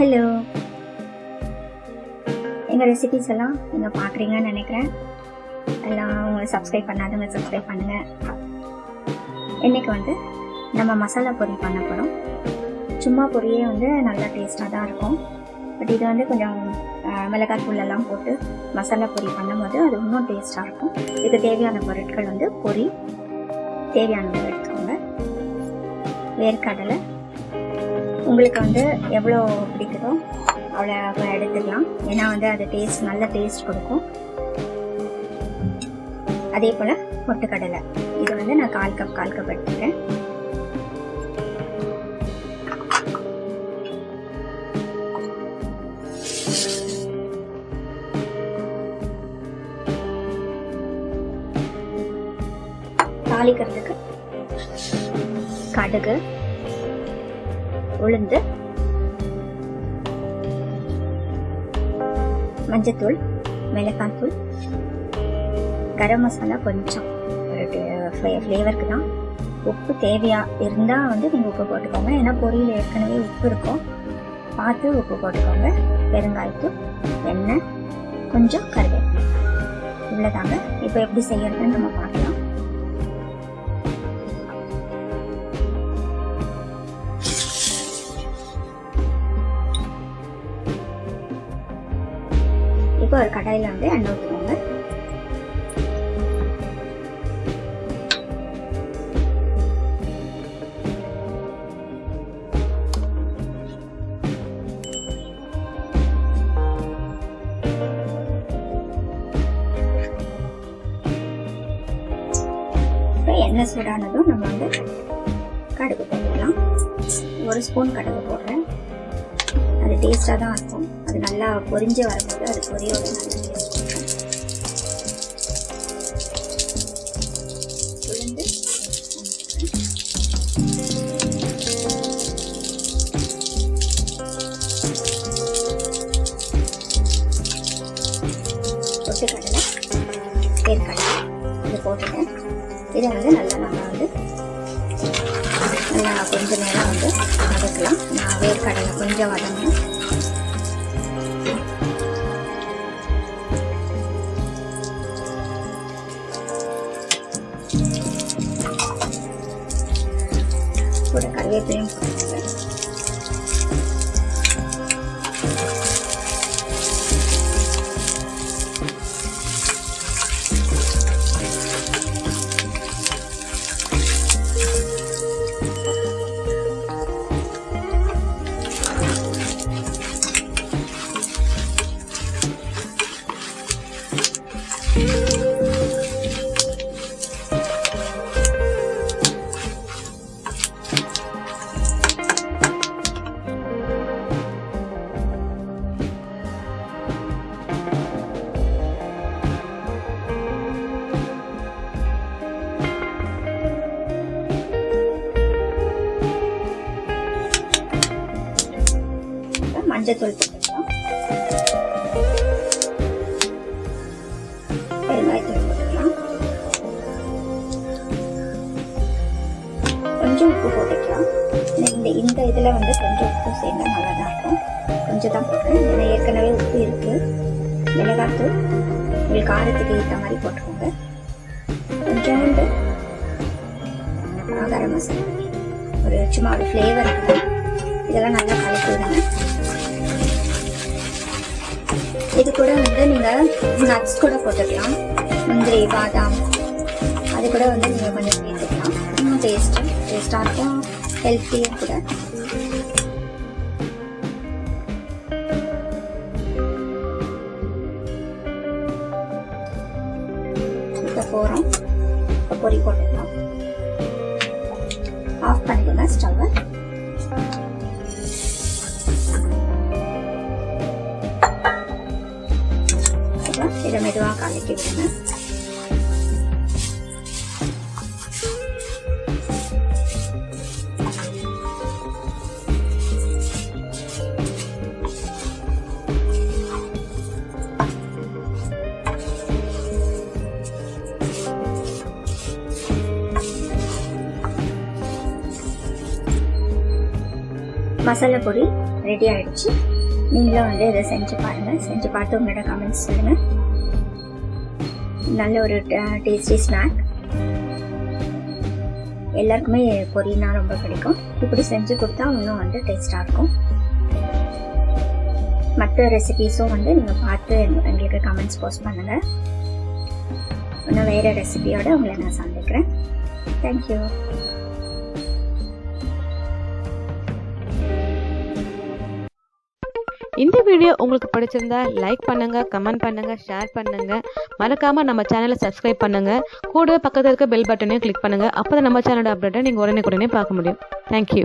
Hello எங்கள் recipes எல்லாம் நீங்கள் பார்க்குறீங்கன்னு நினைக்கிறேன். எல்லாம் உங்கள் சப்ஸ்கிரைப் பண்ணாதவங்க சப்ஸ்கிரைப் பண்ணுங்கள் இன்றைக்கி வந்து நம்ம மசாலா பொரி பண்ண போகிறோம் சும்மா பொரியே வந்து நல்லா டேஸ்ட்டாக தான் இருக்கும். பட் இது வந்து கொஞ்சம் மிளகாய் தூள் எல்லாம் போட்டு மசாலா பொரி பண்ணும்போது அது இன்னும் டேஸ்ட்டாக இருக்கும். இதுக்கு தேவையான பொருட்கள் வந்து பொரி தேவையானதை எடுத்துக்கோங்க. வேர்க்கடலை உங்களுக்கு வந்து எவ்வளோ பிடிக்குதோ அவ்வளோ எடுத்துக்கலாம். ஏன்னா வந்து அது டேஸ்ட் நல்ல டேஸ்ட் கொடுக்கும். அதே போல் பொட்டுக்கடலை இது வந்து நான் கால் கப் கால் கப் எடுத்துக்கிறேன். தாளிக்கிறதுக்கு கடுகு உளுந்து மஞ்சத்தூள் மிளகாத்தூள் கரம் மசாலா கொஞ்சம். ஒரு ஃப்ளேவருக்கு தான் உப்பு தேவையா இருந்தால் வந்து நீங்கள் உப்பு போட்டுக்கோங்க. ஏன்னா பொரியல் ஏற்கனவே உப்பு இருக்கும். பார்த்து உப்பு போட்டுக்கோங்க. பெருங்காயத்தூள் எண்ணெய் கொஞ்சம் கருவேப்பிலை. இவ்வளோதாங்க இப்போ எப்படி செய்யறதுன்னு நம்ம பார்க்கலாம். இப்போ ஒரு கடாயில் வந்து எண்ணெய் ஊற்றுக்கோங்க இப்போ எண்ணெய் சூடானதும் நம்ம வந்து கடுகு போட்டுக்கலாம். ஒரு ஸ்பூன் கடுகு போடுறேன். அது டேஸ்ட்டாக தான் இருக்கும். அது நல்லா பொரிஞ்சு வரும்போது அது பொரியோட நல்ல டேஸ்ட் இருக்கும் உளுந்து. பொட்டுக்கடலை வேர்க்கடலை இது போட்டுட்டேன். இதை வந்து நல்லா இதை நம்ம கொஞ்சம் நேரம் வந்து வதக்கலாம். நான் வேர்க்கடலை கொஞ்சம் வதங்கணும். கூட கருவேப்பிலையும் போட்டு மஞ்சத்தூள் போட்டுக்கலாம் பெருங்காயத்தூள் போட்டுக்கலாம் கொஞ்சம் உப்பு போட்டுக்கலாம். இந்த இந்த இதில் வந்து கொஞ்சம் உப்பு சேர்ந்தா நல்லா தான் இருக்கும். கொஞ்சம் தான் போடுறேன் ஏன்னா ஏற்கனவே உப்பு இருக்கு. மிளகாத்தூள் உங்களுக்கு காரத்துக்கு ஏற்ற மாதிரி போட்டுக்கோங்க. கொஞ்சோண்டு ஆ, கரம் மசாலா ஒரு சும்மா ஒரு ஃப்ளேவர் இருக்கும் இதெல்லாம் நல்லா கலக்கி விடுங்க இது கூட வந்து நீங்கள் நட்ஸ் கூட போட்டுக்கலாம். முந்திரி பாதாம் அது கூட வந்து நீங்கள் கொஞ்சம் சேர்த்துக்கலாம். இன்னும் டேஸ்ட்டு டேஸ்ட்டாக இருக்கும். ஹெல்த்தியும் கூட. போகிறோம் பொறி பொரி போட்டுக்கலாம். ஆஃப் பண்ணிக்கோங்க ஸ்டவ்வை மெதுவாக மசாலா பொடி ரெடி ஆகிடுச்சு நீங்களும் வந்து இதை செஞ்சு பாருங்கள் செஞ்சு பார்த்து உங்களோட கமெண்ட்ஸ் சொல்லுங்கள் நல்ல ஒரு டேஸ்டி ஸ்நாக் எல்லாருக்குமே பொரியனா ரொம்ப பிடிக்கும். இப்படி செஞ்சு கொடுத்தா இன்னும் வந்து டேஸ்டாக இருக்கும். மற்ற ரெசிபீஸும் வந்து நீங்கள் பார்த்து எங்களுக்கு கமெண்ட்ஸ் போஸ்ட் பண்ணுங்கள் இன்னும் வேறு ரெசிபியோடு உங்களை நான் சந்திக்கிறேன். தேங்க்யூ இந்த வீடியோ உங்களுக்கு பிடிச்சிருந்தா லைக் பண்ணுங்க கமெண்ட் பண்ணுங்க ஷேர் பண்ணுங்க. மறக்காம நம்ம சேனலை சப்ஸ்கிரைப் பண்ணுங்க. கூட பக்கத்தில் இருக்க பெல் பட்டனையும் கிளிக் பண்ணுங்க. அப்போ தான் நம்ம சேனலோட அப்டேட்டை நீங்கள் உடனே உடனே பார்க்க முடியும். தேங்க்யூ